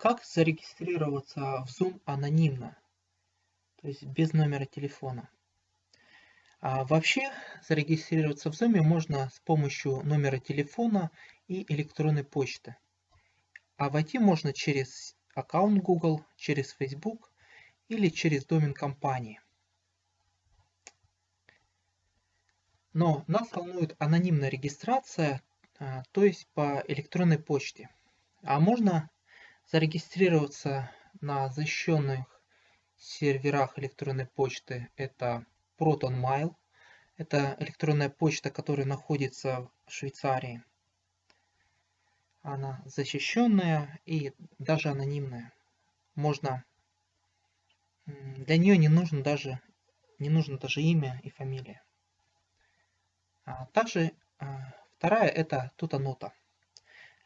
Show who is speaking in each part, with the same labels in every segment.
Speaker 1: Как зарегистрироваться в Zoom анонимно, то есть без номера телефона? А вообще зарегистрироваться в Zoom можно с помощью номера телефона и электронной почты. А войти можно через аккаунт Google, через Facebook или через домен компании. Но нас волнует анонимная регистрация, а, то есть по электронной почте. А можно зарегистрироваться на защищенных серверах электронной почты. Это ProtonMail. Это электронная почта, которая находится в Швейцарии. Она защищенная и даже анонимная. Можно для нее не нужно даже не нужно даже имя и фамилия. А также а, вторая это Тутанота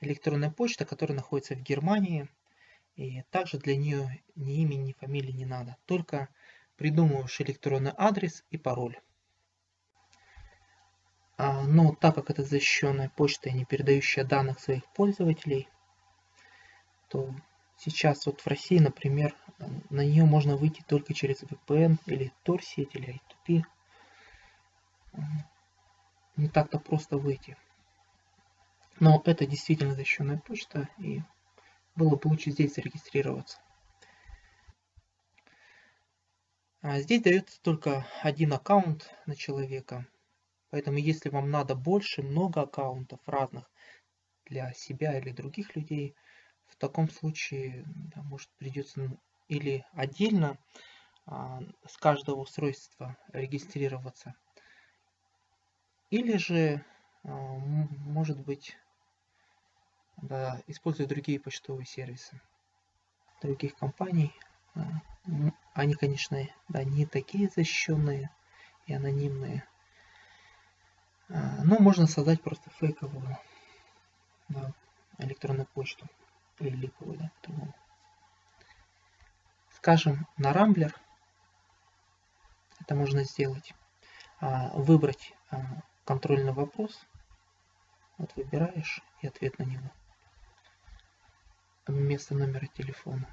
Speaker 1: электронная почта, которая находится в Германии. И также для нее ни имени, ни фамилии не надо. Только придумываешь электронный адрес и пароль. А, но так как это защищенная почта, не передающая данных своих пользователей, то сейчас вот в России, например, на нее можно выйти только через VPN или Tor-сеть или I2P. Не так-то просто выйти. Но это действительно защищенная почта, и было бы лучше здесь зарегистрироваться. А здесь дается только один аккаунт на человека. Поэтому если вам надо больше, много аккаунтов разных для себя или других людей, в таком случае, да, может, придется или отдельно а, с каждого устройства регистрироваться, или же, а, может быть, да, используя другие почтовые сервисы других компаний. А, они, конечно, да, не такие защищенные и анонимные. А, но можно создать просто фейковую да, электронную почту. Или липовую, да, по-другому. Скажем, на Рамблер это можно сделать. А, выбрать контрольный вопрос. Вот выбираешь и ответ на него вместо номера телефона.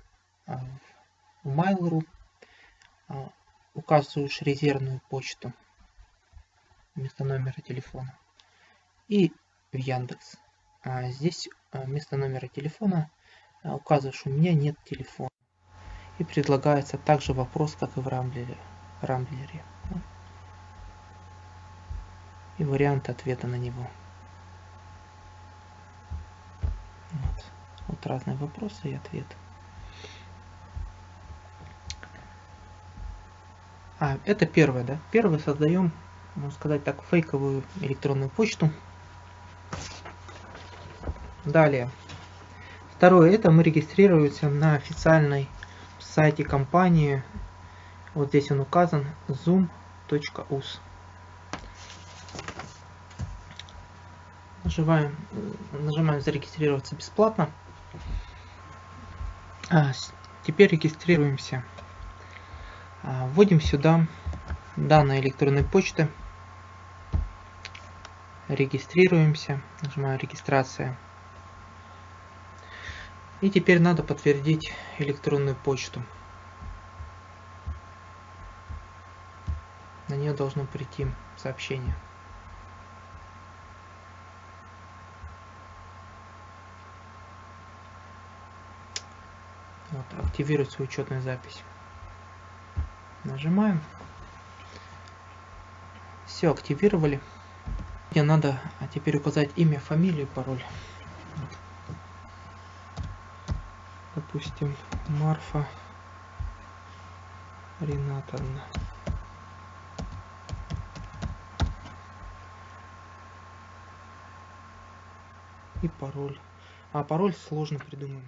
Speaker 1: А в Mail.ru а, указываешь резервную почту вместо номера телефона. И в Яндекс. А здесь вместо номера телефона указываешь, у меня нет телефона. И предлагается также вопрос, как и в Рамблере. Рамблере. И вариант ответа на него. Вот разные вопросы и ответы. А, это первое, да? Первое создаем, можно сказать так, фейковую электронную почту. Далее. Второе, это мы регистрируемся на официальной сайте компании. Вот здесь он указан, zoom.us. Нажимаем, нажимаем зарегистрироваться бесплатно. А, теперь регистрируемся. А, вводим сюда данные электронной почты. Регистрируемся. Нажимаю регистрация. И теперь надо подтвердить электронную почту. На нее должно прийти сообщение. Вот, свою учетную запись. Нажимаем. Все, активировали. Мне надо а теперь указать имя, фамилию, пароль. Допустим, Марфа Ринатовна. И пароль. А пароль сложно придумаем.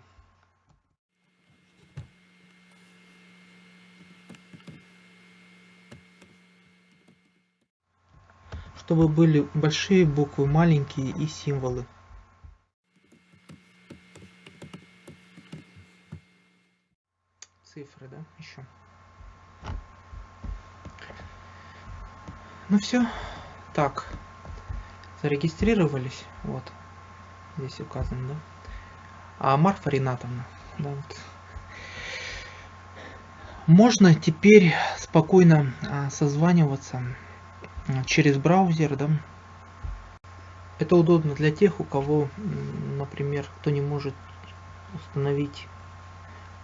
Speaker 1: Чтобы были большие буквы, маленькие и символы. Цифры, да, еще. Ну все, так, зарегистрировались, вот, здесь указано, да. А Марфа Ринатовна. Да, вот. Можно теперь спокойно а, созваниваться через браузер, да. Это удобно для тех, у кого, например, кто не может установить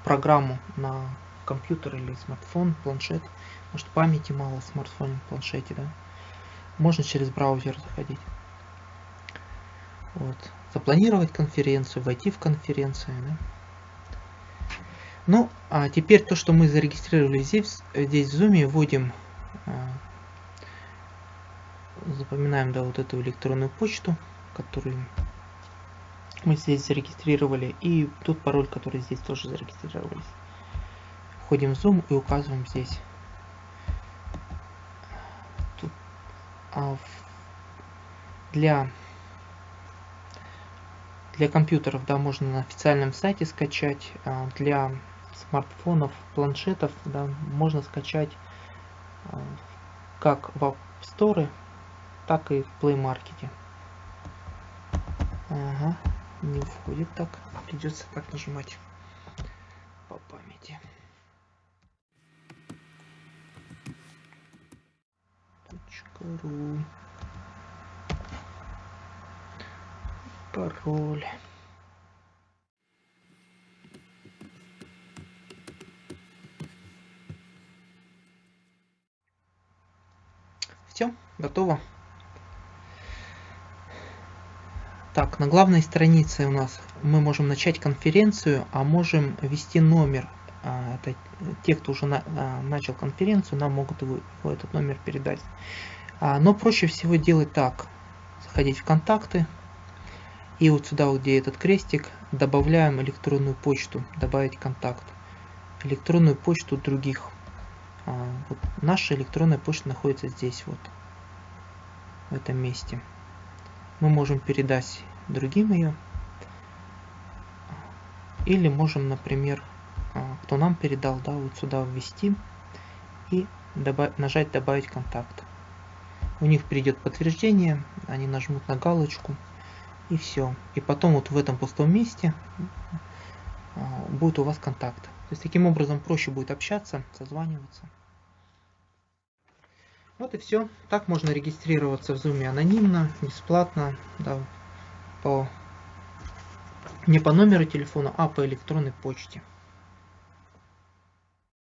Speaker 1: программу на компьютер или смартфон, планшет. Может памяти мало в смартфоне, планшете, да. Можно через браузер заходить. Вот. Запланировать конференцию, войти в конференцию, да. Ну, а теперь то, что мы зарегистрировали здесь, здесь в Zoom, вводим, а, запоминаем, да, вот эту электронную почту, которую мы здесь зарегистрировали, и тот пароль, который здесь тоже зарегистрировались. Входим в Zoom и указываем здесь. Тут, а, для для компьютеров, да, можно на официальном сайте скачать. А, для смартфонов, планшетов, да, можно скачать а, как в App Store, так и в Play Market. Ага, не входит так. Придется так нажимать по памяти. .ру Пароль. Все, готово. Так, на главной странице у нас мы можем начать конференцию, а можем ввести номер. А, это те, кто уже а, начал конференцию, нам могут его, этот номер передать. А, но проще всего делать так. Заходить в контакты. И вот сюда, где этот крестик, добавляем электронную почту. Добавить контакт. Электронную почту других вот наша электронная почта находится здесь вот, в этом месте. Мы можем передать другим ее. Или можем, например, а, кто нам передал, да, вот сюда ввести и добав нажать «Добавить контакт». У них придет подтверждение, они нажмут на галочку и все. И потом вот в этом пустом месте а, будет у вас контакт. То есть таким образом проще будет общаться, созваниваться. Вот и все. Так можно регистрироваться в Zoom анонимно, бесплатно, да, по, не по номеру телефона, а по электронной почте.